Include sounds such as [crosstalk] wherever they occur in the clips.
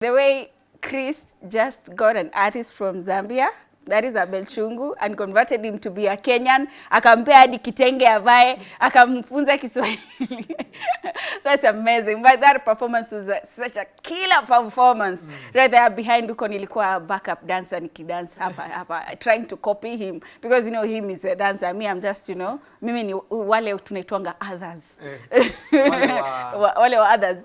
The way Chris just got an artist from Zambia that is Abel Chungu and converted him to be a Kenyan, akampea hadi kitenge avae, akamfunza Kiswahili. [laughs] That's amazing. But that performance was a, such a killer performance. Right there behind huko nilikuwa backup dancer nikidance hapa hapa trying to copy him because you know him is a dancer. Me I'm just you know mimi ni wale tunaitwanga others. Wale wa- [laughs] Wa- wale wa others. [laughs]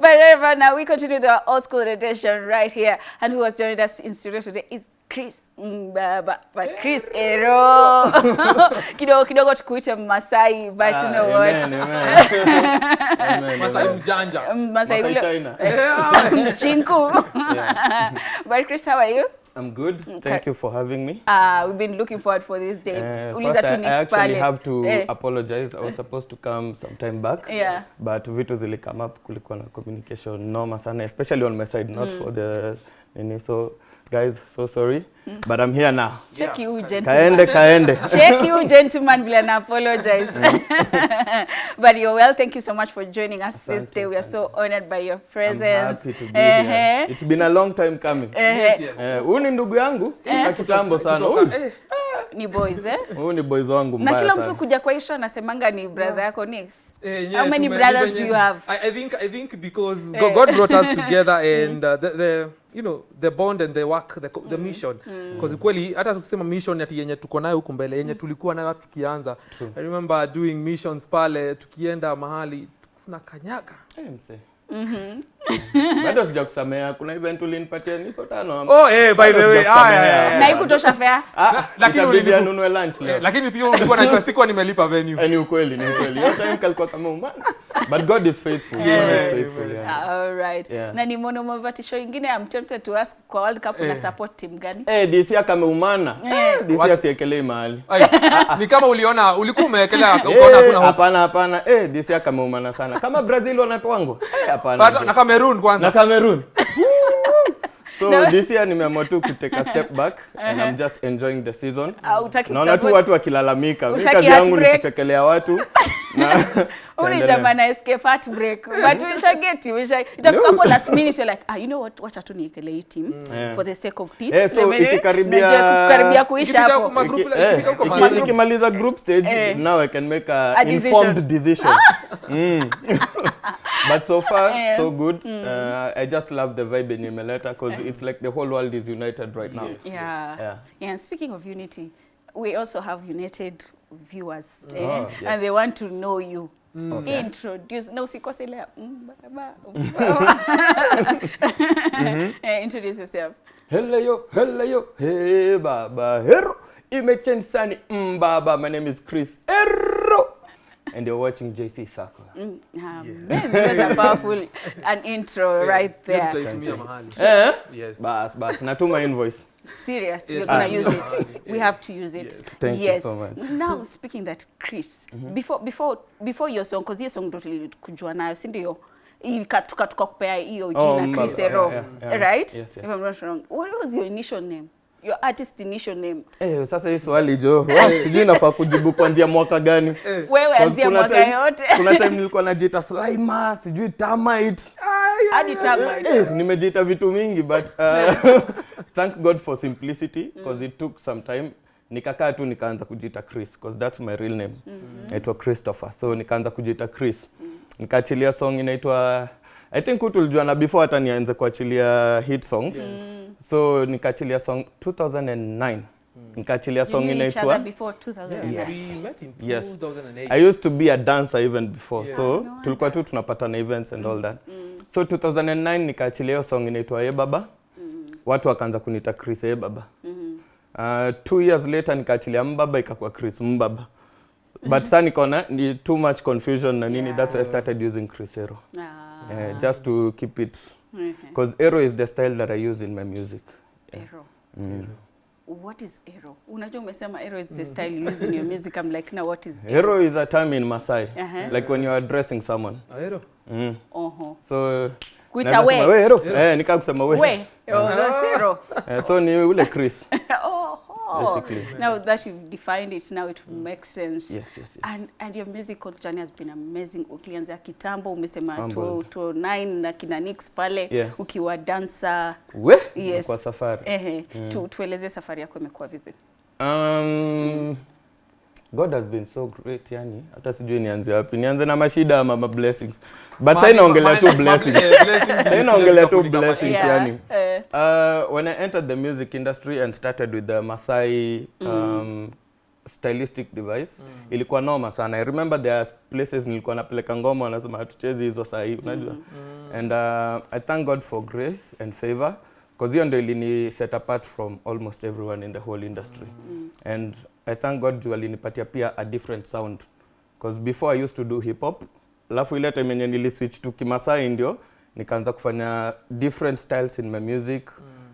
but anyway, now we continue the old school edition right here. And who has joined us in studio today is Chris Mbaba. But Chris Ero. [laughs] kidogo kidogo tukuite Masai, but you know what? Amen, amen. [laughs] Masai mjanja. Masai Masai ule [laughs] chinku. But Chris, how are you? I'm good. Thank you for having me. Uh, we've been looking forward for this day. Uh, Uliza first, I, I actually pale. have to Eh. apologize. I was supposed to come some time back. Yeah. But vitu zili come up, kulikuwa na communication noma sana, especially on my side, not mm. for the nini. So guys, so sorry. But I'm here now. Check you, gentlemen. Kaende, kaende. [laughs] Check you, gentleman bila na apologize. [laughs] but you're well. Thank you so much for joining us this day. We are so honored by your presence. I'm happy to be here. Eh, It's been a long time coming. eh, Yes, yes. Uh, Huyu ni ndugu yangu wa kitambo sana. Huyu ni boys eh? [laughs] huyu ni boys wangu mbaya. na kila mtu kuja kwa isho anasemanga ni brother yako Nix. eh, How many brothers do you have? I, I think I think because Eh. God, brought us together [laughs] and uh, the, the you know the bond and the work the, mm. the mission because kweli hata tusema mission ati yenye tuko nayo huku mbele yenye tulikuwa nayo hata tukianza I remember doing missions pale tukienda mahali tuna kanyaga Sija Bado sijakusamea. Kuna event ulinipatia niso tano. oh eh by the way ah, na ikutosha fea Ah, lakini ulinibu- anunue lunch leo. lakini pia ulikuwa najua sikuwa nimelipa venue Eh, ni ukweli, ni ukweli. Hiyo time kalikuwa kama umana. But God is faithful. Yeah. God is faithful, yeah. All right. Yeah. na ni monomovatisho ingine I'm tempted to ask kwa World Cup una support team gani? Eh, DC akameumana. Eh, DC What? asiekelei mahali. Ai, ni kama uliona ulikuwa umewekelea ukona ukaona hakuna hopes. Hapana, hapana. Eh, DC akameumana sana. Kama Brazil wanatwangwa. Eh, hapana. Na Cameroon kwanza. na Cameroon. [laughs] so No. this year nimeamua tu ku take a step back [laughs] and I'm just enjoying the season. Ah, hutaki Naona tu watu wakilalamika. Mimi kazi yangu ni kuchekelea watu [laughs] na Uli jamaa na fat break. but we shall get you we shall itafika hapo last minute you're like ah you know what wacha tu niekele hii team for the sake of peace Eh, so ikikaribia- kukaribia kuisha hapo eh, ikimaliza group stage Eh. now I can make a, A decision. informed decision. [laughs] Mm. But so far [laughs] yeah. so good. mm. Uh, I just love the vibe in Imeleta because it's like the whole world is united right now. yes, yeah. Yes. Yeah. yeah and speaking of unity we also have united viewers eh? Oh, yes. and they want to know you Mm. Okay. introduce no usikose ile mm, mm. [laughs] [laughs] Eh, introduce yourself Hello yo, hello yo, hey baba, hero. Imechange sani, mm baba. My name is Chris Hero. And you're watching JC Sakura. Mm, um, [laughs] that's a powerful an intro yeah. right Yes, there Yes. Eh? Yes. Bas, bas, natuma invoice. [laughs] serious yes. you're gonna Ah. use it we have to use it Yes. Thank yes. you so much. [laughs] now speaking that chris mm -hmm. before before before your song because your song ndo tulikujua nayo si ndio tukakupea hiyo jina Oh, Chris Mbaba, Ero yeah, yeah, yeah. right Yes, yes. if i'm not wrong what was your initial name your artist initial name. Eh, sasa hii swali jo, [laughs] sijui nafaa kujibu kuanzia mwaka gani. wewe anzia mwaka yote. Kuna time nilikuwa najiita Slimer, sijui Termite. hadi Termite. Eh, nimejiita vitu mingi but uh, [laughs] thank God for simplicity because mm. it took some time. Nikakaa tu nikaanza kujiita Chris because that's my real name. Naitwa Christopher so nikaanza kujiita Chris. Mm. nikaachilia song inaitwa I think utulijua na before hata nianze kuachilia hit songs so nikaachilia song 2009 nikaachilia song inaitwa 2000 Yes. We met in Yes. I used to be a dancer even before Yeah. so no tulikuwa tu tunapatana events and mm. all that mm. so 2009 nikaachilia hiyo song inaitwa Ye Baba mm. watu wakaanza kuniita Chris Ye Baba mm -hmm. uh, two years later nikaachilia Mbaba ikakuwa Chris Mbaba but sasa nikaona ni too much confusion na nini yeah. that's why I started using Chris Ero Ah, uh, just to keep it. Because Ero is the style that I use in my music Ero. What is ero? Unajua umesema ero is the style you use in your music. I'm like, now what is ero? Ero is a term in Maasai. Uh-huh. like when you are addressing someone Aero. mm. Uh -huh. so Kuita we. sema, we Ero eh nika kusema we We. Oh, that's ero. Eh, so ni ule Chris. [laughs] Oho. basically. Now that you've defined it, now it mm. makes sense. Yes, yes, yes. And, and your musical journey has been amazing. Ukianzia kitambo umesema Humbled. 2009 na kina Nix pale Yeah. ukiwa dancer. We, Yes. kwa safari. Ehe, tu, tueleze safari yako imekuwa vipi? Um, God has been so great yani, hata sijui nianze wapi. Nianze na mashida ama ma blessings. But sasa inaongelea naongelea tu blessings. Sasa inaongelea naongelea tu blessings Yeah. yani. Eh. Uh, when I entered the music industry and started with the Masai um, stylistic device ilikuwa noma sana. I remember there are places nilikuwa napeleka ngoma wanasema hatuchezi hizo saa hii unajua. And uh, I thank God for grace and favor because hiyo ndio ilini set apart from almost everyone in the whole industry. And I thank God walinipatia alinipatia pia a different sound. Because before I used to do hip hop alafu ile time yenye nili switch to Kimasai ndio nikaanza kufanya different styles in my music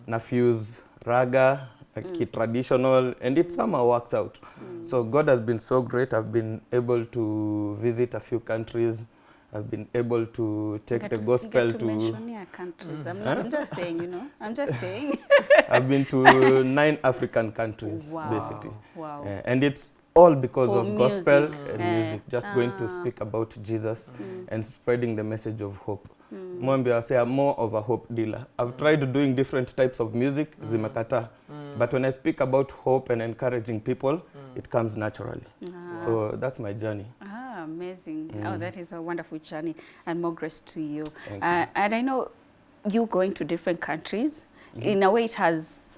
na fuse raga like traditional and it somehow works out. So god has been so great i've been able to visit a few countries i've been able to take Get the to- gospel get to to mention countries. I'm, not, I'm just saying, you know. I'm just saying. [laughs] i've been to nine african countries wow. basically Wow. Uh, and it's all because For of music. gospel mm. and yeah. music just ah. going to Ah. speak about jesus mm. and spreading the message of hope Mm. I say I'm more of a hope dealer i've tried doing different types of music mm. zimekata. but when i speak about hope and encouraging people it comes naturally Ah. so that's my journey Amazing. Oh, that is a wonderful journey and more grace to you. Thank Uh, and I know you going to different countries, in a way it has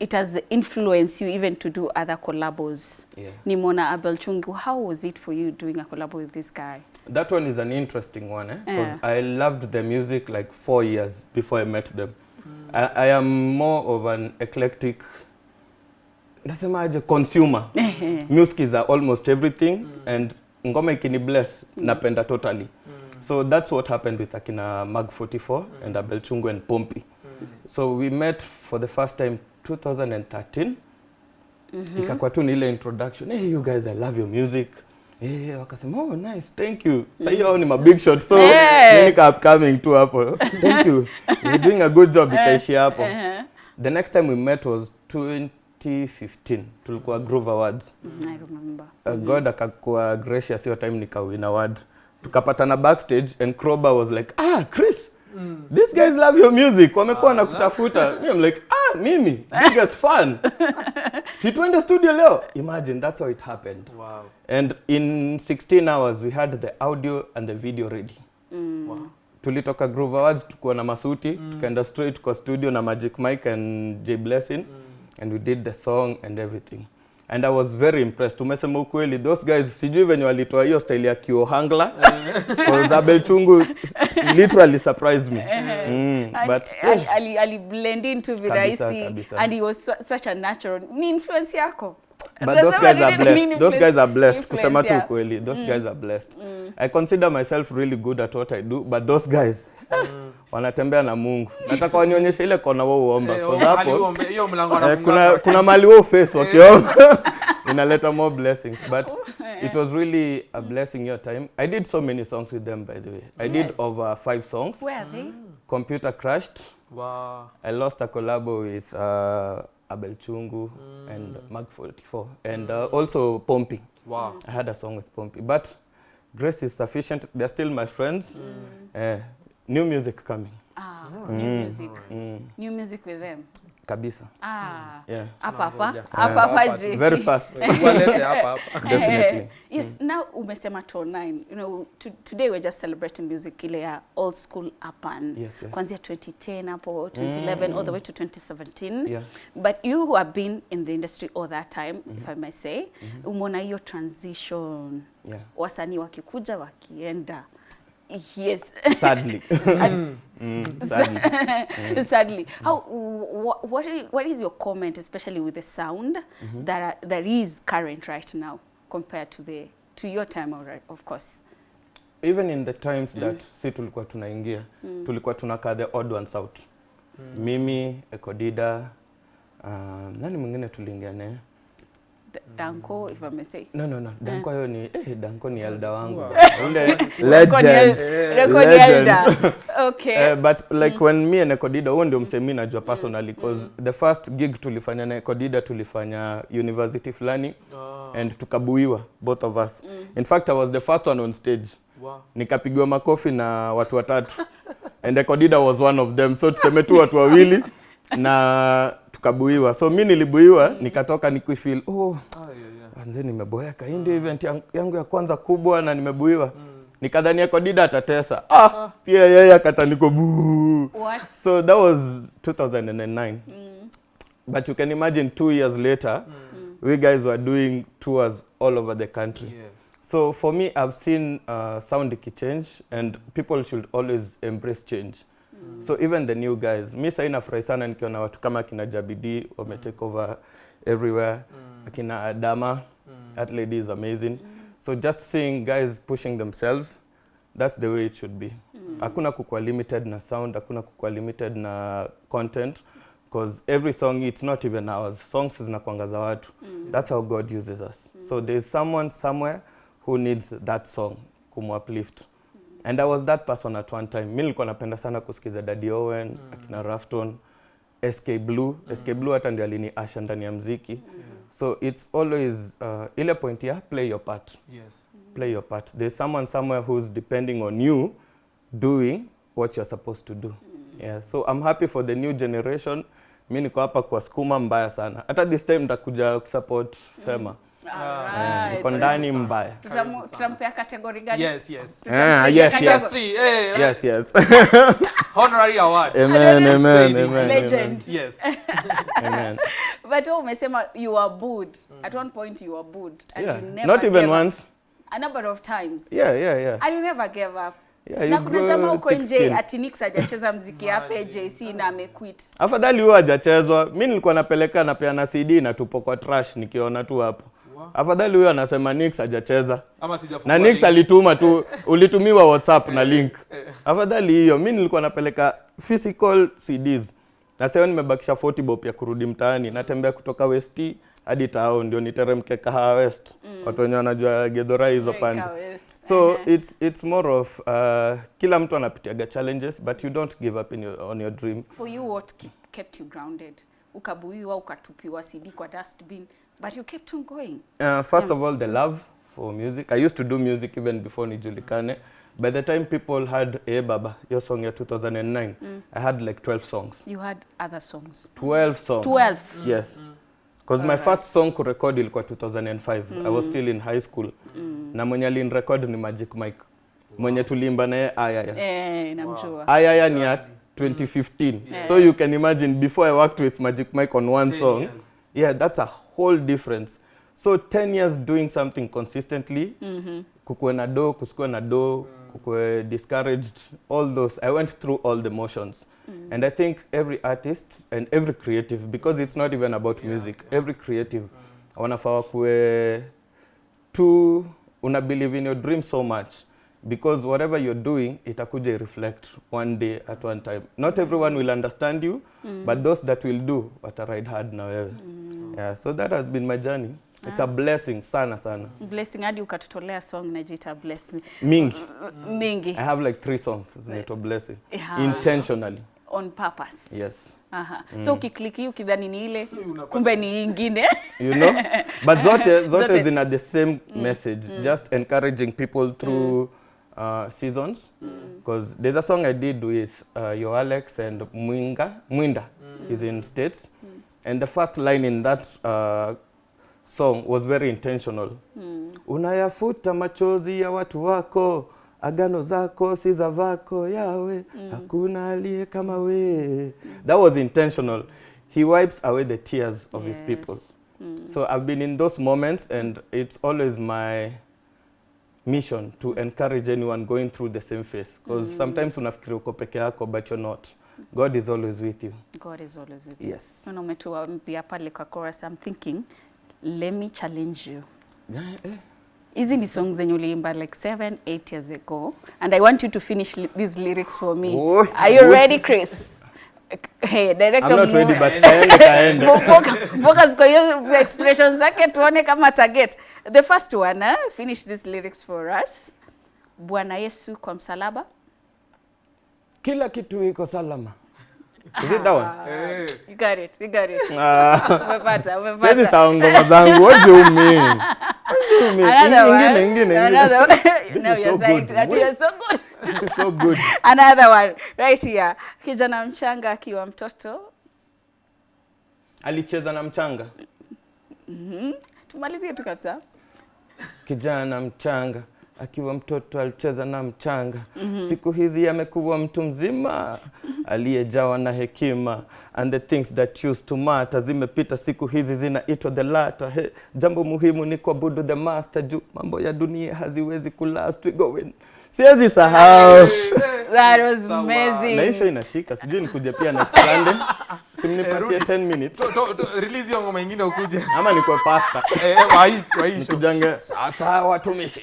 it has influenced you even to do other collabos. yeah Nimona Abel Chungu, how was it for you doing a collab with this guy? that one is an interesting one eh? because Yeah. I loved the music like four years before I met them. I, I am more of an eclectic nasemaje consumer. [laughs] music is uh, almost everything and ngoma ikini bless mm. napenda totally. mm. So that's what happened with akina Mag 44 mm. and Abel Chungu and Pompi. mm. So we met for the first time 2013 mm -hmm. ikakuwa tu ni ile introduction hey you guys i love your music Eh, wakasema oh nice thank you mm. sahii hao ni ma big shot so yeah. mimi upcoming tu hapo thank you [laughs] you're doing a good job ikaishia hapo Uh-huh. the next time we met was 2015 tulikuwa Groove Awards Mm, I remember. uh, God akakuwa gracious hiyo time nikawin award tukapatana backstage and Kroba was like ah Chris Mm. these guys love your music wamekuwa ah, nakutafuta. me I'm like ah mimi biggest fan [laughs] si tuende studio leo imagine that's how it happened Wow. and in 16 hours we had the audio and the video ready Mm. Wow. tulitoka Groove Awards tukuwa na masuti mm. tukaenda straight kwa studio na Magic Mike and J Blessing and we did the song and everything. And I was very impressed. Tumesema ukweli those guys sijui venye walitoa hiyo style ya kiohangla. [laughs] Because Abel Chungu literally surprised me. Mm, And but ali, ali, ali blend into virahisi kabisa. and he was su such a natural ni influence yako? But those guys are blessed. Those guys are blessed. Kusema tu ukweli those guys are blessed. I consider myself really good at what i do but those guys [laughs] wanatembea na mungu nataka wanionyeshe ile kona wao uomba Kwa sababu hapo hiyo mlango na anafunga kuna kuna mali wao face wakiomba [laughs] inaleta more blessings but [laughs] it was really a blessing your time i did so many songs with them by the way i did Yes. over five songs where are they computer crashed Wow. I lost a collabo with uh, Abel Chungu mm. and Mag 44 and uh, also Pompey. Wow. I had a song with Pompey, but grace is sufficient. They're still my friends. Mm. Uh, new music coming. ah new music Mm. new music with them Kabisa. ah Yeah. hapa hapa Tunangoja. hapa hapa hapa je Very fast. [laughs] Walete hapa hapa. [laughs] Definitely. Yes, yes now umesema to 9 you know to, today we're just celebrating music ile ya old school urban Yes, yes. kuanzia 2010 hapo 2011 all the way to 2017 Yeah. but you who have been in the industry all that time if i may say umeona hiyo transition Yeah. wasanii wakikuja wakienda yes [laughs] Sadly. mm, Mm, sadly. mm. [laughs] sadly how wh- what is, what is your comment especially with the sound -hmm. that are, that is current right now compared to the to your time alright, of course Even in the times that si tulikuwa tunaingia, tulikuwa tunakaa the odd ones out. Mimi, Ekodida, uh, nani mwingine tuliingia naye? D- Danko if I may say. no no no danko hiyo ni eh, danko ni elda wangu Wow. legend Danko ni Legend. elder. [laughs] Okay. Uh, but like when me and Ekodida huo ndio msemi najua personally cause the first gig tulifanya na Ekodida tulifanya university fulani oh. and tukabuiwa both of us in fact I was the first one on stage wow. nikapigwa makofi na watu watatu and Ekodida was one of them so tuseme tu watu wawili [laughs] [laughs] na tukabuiwa so mi nilibuiwa nikatoka nikifeel oh oh yeah, yeah. Nimeboeka. Hii ndio event yangu ya kwanza kubwa na nimebuiwa. mm. Nikadhania kwa Dida atatesa. Ah, oh. pia yeye akata niko buu. So that was 2009. Mm. But you can imagine two years later, mm. we guys were doing tours all over the country. Yes. So for me, I've seen uh, sound change and people should always embrace change. So even the new guys, mi sahii nafurahi sana nikiona watu kama akina Jabidi wame take over everywhere, akina Adama, that lady is amazing. So just seeing guys pushing themselves, that's the way it should be. Hakuna kukuwa limited na sound, hakuna kukuwa limited na content because every song it's not even ours. Songs zinakuanga za watu. That's how God uses us. So there's someone somewhere who needs that song kumuuplift. And I was that person at one time. Mi nilikuwa napenda sana kusikiza Daddy Owen, mm. akina Rafton, SK Blue. SK Blue hata ndio alini asha ndani ya mziki. So it's always uh, ile point ya play your part. Yes. Play your part. There's someone somewhere who's depending on you doing what you're supposed to do. Yeah, so I'm happy for the new generation. Mi niko hapa kuwasukuma mbaya sana. Hata this time nitakuja kusupport Fema. Eh, Alright. Niko ndani mbaya. Tutampea kategori gani? Yes, yes. Ah, yes, yes. Eh, Yes, yes. [laughs] honorary award. amen, amen, amen. Legend. Yes. [laughs] Amen. But wewe umesema you were booed. At one point you were booed. And Yeah, you never not even once. A number of times. Yeah, yeah, yeah. And you never gave up. Yeah, na kuna jamaa huko nje ati Nix hajacheza mziki hapa JC na amequit. Afadhali huyo hajachezwa. Mi nilikuwa napeleka napeana CD na tupo kwa trash nikiona tu hapo. Afadhali huyo anasema Nix hajacheza. Ama sijafungua Na Nix alituma tu ulitumiwa WhatsApp na link. Afadhali hiyo. Mimi nilikuwa napeleka physical CDs. Na sasa nimebakisha 40 bob ya kurudi mtaani. Natembea kutoka West hadi town ndio niteremke Kahawa West. Mm. Watu wenyewe wanajua Gedora hizo pande. So it's it's more of uh, kila mtu anapitiaga challenges but you don't give up in your, on your dream. For you what keep, kept you grounded? Ukabuiwa ukatupiwa CD kwa dustbin but you kept on going. Uh, first yeah. of all, the love for music. I used to do music even before Nijulikane. By the time people had Hey Baba, your song year 2009, mm. I had like 12 songs. You had other songs. 12 songs. 12. Mm. Yes. Because my right. first song kurekod ilikuwa 2005. Mm. I was still in high school. Na mwenye record ni Magic Mike. Mwenye tuliimba naye Ayaya. Eh, namjua. Ayaya ni ya 2015. So you can imagine before I worked with Magic Mike on one 10 song. years. Yeah, that's a whole difference. So 10 years doing something consistently, kukuwe na do, kusikuwe na do, kukuwe discouraged, all those. I went through all the motions. Mm. And I think every artist and every creative, because it's not even about yeah, music, yeah. every creative, wanafaa kuwe to una believe in your dream so much because whatever you're doing itakuja reflect one day at one time not everyone will understand you mm. but those that will do wata ride hard na wewe yeah so that has been my journey it's a blessing sana sana Blessing hadi ukatutolea song inajiita Bless Me. mingi Mingi i have like three songs zinaitwa blessing Yeah. intentionally on purpose. yes Aha. Mm. So ukikliki ukidhani ni ile kumbe ni ingine. [laughs] you know but zote [laughs] zote Zote. zina the same message mm. just encouraging people through uh, seasons because mm. there's a song i did with uh, yo alex and mwinga mwinda mm. is in states Mm. and the first line in that uh, song was very intentional unayafuta machozi ya watu wako agano zako siza vako yawe mm. hakuna alie kama we that was intentional he wipes away the tears of yes. his people Mm. so i've been in those moments and it's always my mission to encourage anyone going through the same phase because mm. sometimes unafikiri uko peke yako but you're not god is always with you God is always with you. yes Una umetua mpia pale kwa chorus I'm thinking let me challenge you. Hizi ni songs zenye uliimba like 7 8 years ago and I want you to finish li these lyrics for me. Oh, Are you oh. ready Chris? Hey, director I'm not ready but kaende kaende. [laughs] Focus kwa hiyo expressions zake tuone kama target. The first one, eh? finish these lyrics for us. Bwana Yesu kwa msalaba. Kila kitu iko salama. Is it that one? Hey. You got it, you got it. Umepata, Umepata, Sasa sahau ngoma zangu. What do you mean? What do you mean? Ingine, ingine, ingine. Now is you're so good. that you're so good. [laughs] So good. Another one right here. Kijana mchanga akiwa mtoto. Alicheza na mchanga. Mm -hmm. Tumalizie tu kabisa. Kijana mchanga akiwa mtoto alicheza na mchanga. mm -hmm. Siku hizi amekuwa mtu mzima aliyejawa na hekima, and the things that used to matter zimepita, siku hizi zinaitwa the latter. Hey, jambo muhimu ni kuabudu the master, juu mambo ya dunia haziwezi kulast. We going. Siwezi sahau. [laughs] That was amazing. na inashika, sijui nikuja pia next Sunday, [laughs] simnipatie 10 minutes. To- to- to- release hiyo ngoma ingine ukuje. Ama nikwe pasta. [laughs] Eh, wai- waisho nikujange sasa watumishi.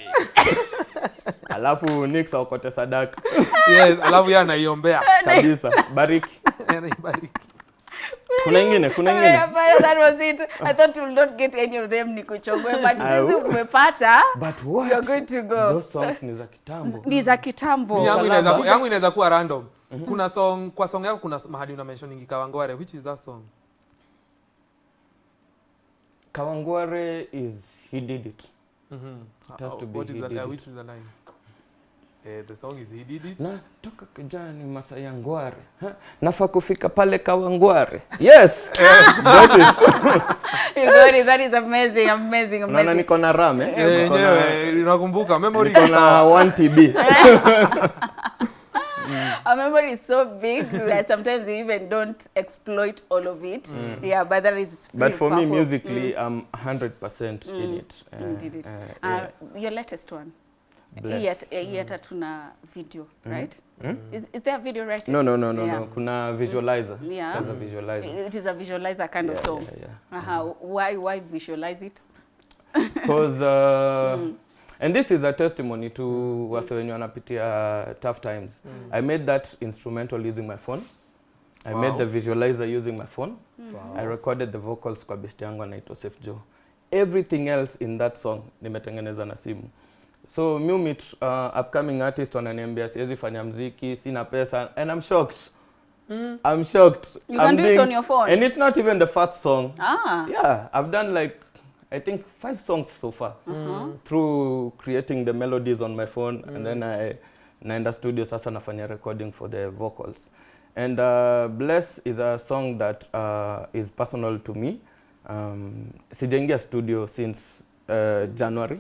Alafu Nix aokote sadaka. Yes alafu yeye anaiombea. Kabisa. Bariki. Anaibariki. Kuna ingine kuna ingine. that was it. I thought you will not get any of them nikuchongoe, but [laughs] hizi umepata, but what? you're going to go. those songs ni za kitambo. Ni za kitambo. yangu inaweza yangu inaweza kuwa random. Kuna song kwa song yako kuna mahali una mentioning Kawangware. Which is that song? Kawangware is he did it. Mhm. It has to be What is he the- did uh, it. which is the line Eh, the song is he did it na toka kijani Masaya Ngware Ha? nafa kufika pale Kawangware yes [laughs] yes, got it You got it. That is amazing, amazing, amazing. Nana niko na ram eh? Eh, Niko na- yenyewe unakumbuka memory niko na 1 TB [laughs] [laughs] Our memory is so big that sometimes we even don't exploit all of it. Mm. Yeah, but that is but for powerful. me musically mm. I'm 100% mm. in it Uh, Indeed it. uh, Uh, yeah. your latest one. Bless. Hii hata- hii tuna video, right? Is, is there a video right? No, no, no, no, Yeah. no. Kuna visualizer. Yeah. There's a visualizer. It is a visualizer kind of song. yeah, yeah. Uh-huh. Why why visualize it? [laughs] Because uh, and this is a testimony to wase wenye wanapitia tough times. I made that instrumental using my phone. I made the visualizer using my phone. I recorded the vocals kwa best yangu anaitwa Safe Joe. Everything else in that song nimetengeneza na simu. So mi meet uh, upcoming artist wananiambia siwezi fanya mziki, sina pesa and I'm shocked. Mm. I'm shocked. You I'm can do it on your phone. And it's not even the first song. Ah. Yeah, I've done like I think five songs so far mm. -hmm. through creating the melodies on my phone mm. and then I naenda studio sasa nafanya recording for the vocals. And uh, Bless is a song that uh, is personal to me. Um, sijaingia studio since uh, January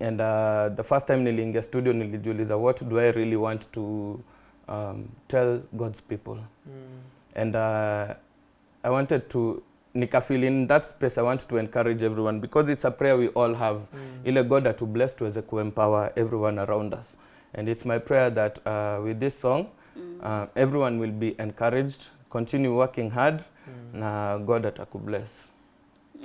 and uh, the first time niliingia studio nilijiuliza what do I really want to um, tell God's people mm. and uh, I wanted to nikafeel in that space I want to encourage everyone because it's a prayer we all have mm. ile God to bless tuweze kuempower everyone around us and it's my prayer that uh, with this song mm. uh, everyone will be encouraged continue working hard mm. na God atakubless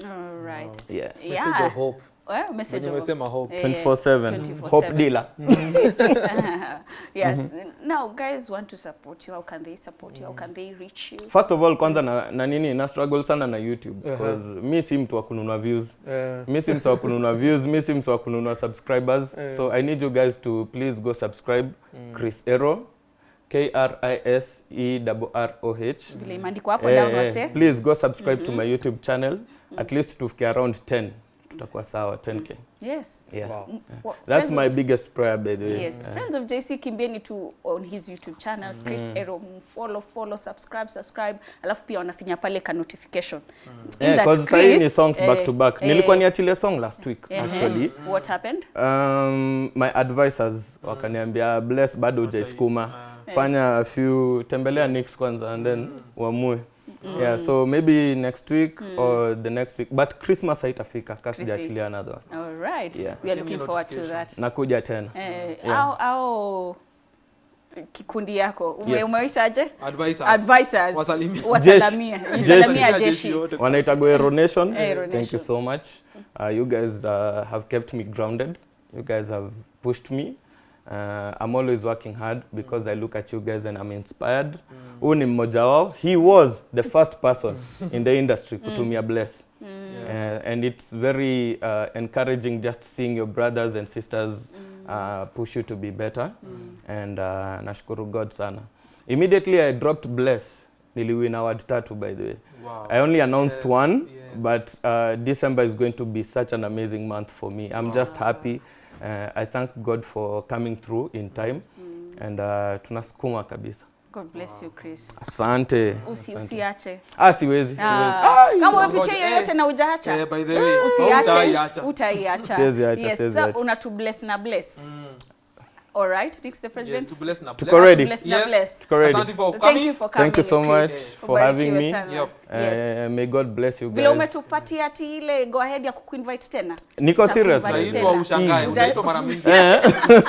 All right. yeah message Yeah. of hope Well, message of hope Eh, 24/7 24/7. hope dealer [laughs] yes. Now, guys want to support you. How can they support you? How can they reach you? first of all kwanza na, na nini na struggle sana na YouTube uh -huh. mi si mtu wa kununua views Eh, mi si mtu wa kununua [laughs] views mi si mtu wa kununua subscribers -huh. so i need you guys to please go subscribe mm. chris ero k r i s e r r o h. Vile imeandikwa hapo Eh, down eh, please go subscribe mm -hmm. to my youtube channel. Mm -hmm. at least tufike around 10 tutakuwa sawa 10k Yes. yeah. Wow. yeah. wha- that's friends my biggest prayer by the way. Yes, Yeah. friends of JC kimbieni tu on his YouTube channel. Chris Ero, follow follow subscribe subscribe, alafu pia wanafinya pale ka notification. In Yeah, that 'cause sahii ni songs eh, back eh, to back. eh, nilikuwa niachilie song last week eh, actually. What happened? um, my advisors wakaniambia bless bado hujaisukuma fanya a few tembelea nix kwanza and then uamue yeah so maybe next week or the next week but christmas haitafika kasi jaachilia another one All right. Yeah. We are looking forward to that. nakuja tena Eh, Yeah. au au kikundi yako ume, Yes. umeitaje? advisors. Advisors. wasalimia wasalimia Jeshi. Wanaita Goero Nation. Eh, Thank you so much. Uh, you guys uh, have kept me grounded. You guys have pushed me. Uh, I'm always working hard because mm. I look at you guys and I'm inspired. huu ni mmoja wao. He was the [laughs] first person in the industry kutumia bless. Mm. Yeah. uh, and it's very uh, encouraging just seeing your brothers and sisters uh, push you to be better. And uh, nashukuru god sana. Immediately i dropped bless. Niliwin award tatu by the way. Wow. i only announced Yes, one yes. but uh, december is going to be such an amazing month for me i'm wow. just happy uh, i thank god for coming through in time mm. and uh, tunasukuma kabisa God bless you Chris. asante Usi, asante. usiache. ah siwezi siwezi Ah, kama Ngoja, umepitia eh. yoyote na ujaacha Eh, by the way, usiache Utaiacha. utaiacha Siwezi acha, yes, siwezi acha. una to bless na bless all right Dix the President. Yes, to bless na Tuko bless. ready? bless na Yes. bless Tuko ready. Asante for thank you for coming Thank you so much Yes. for having me. sana. Yep. yes Uh, may god bless you guys. vile guys umetupatia ati ile go ahead ya kukuinvite tena niko serious Naitwa ushangae, Unaitwa mara mingi. [laughs]